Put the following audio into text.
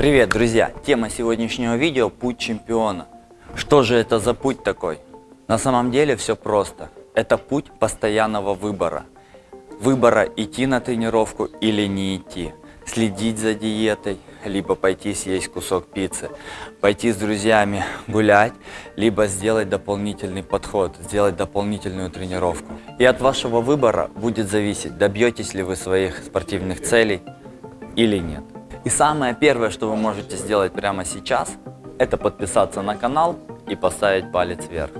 Привет, друзья! Тема сегодняшнего видео – путь чемпиона. Что же это за путь такой? На самом деле все просто. Это путь постоянного выбора. Выбора идти на тренировку или не идти. Следить за диетой, либо пойти съесть кусок пиццы. Пойти с друзьями гулять, либо сделать дополнительный подход, сделать дополнительную тренировку. И от вашего выбора будет зависеть, добьетесь ли вы своих спортивных целей или нет. И самое первое, что вы можете сделать прямо сейчас, это подписаться на канал и поставить палец вверх.